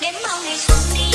đến bao ngày xuân đi.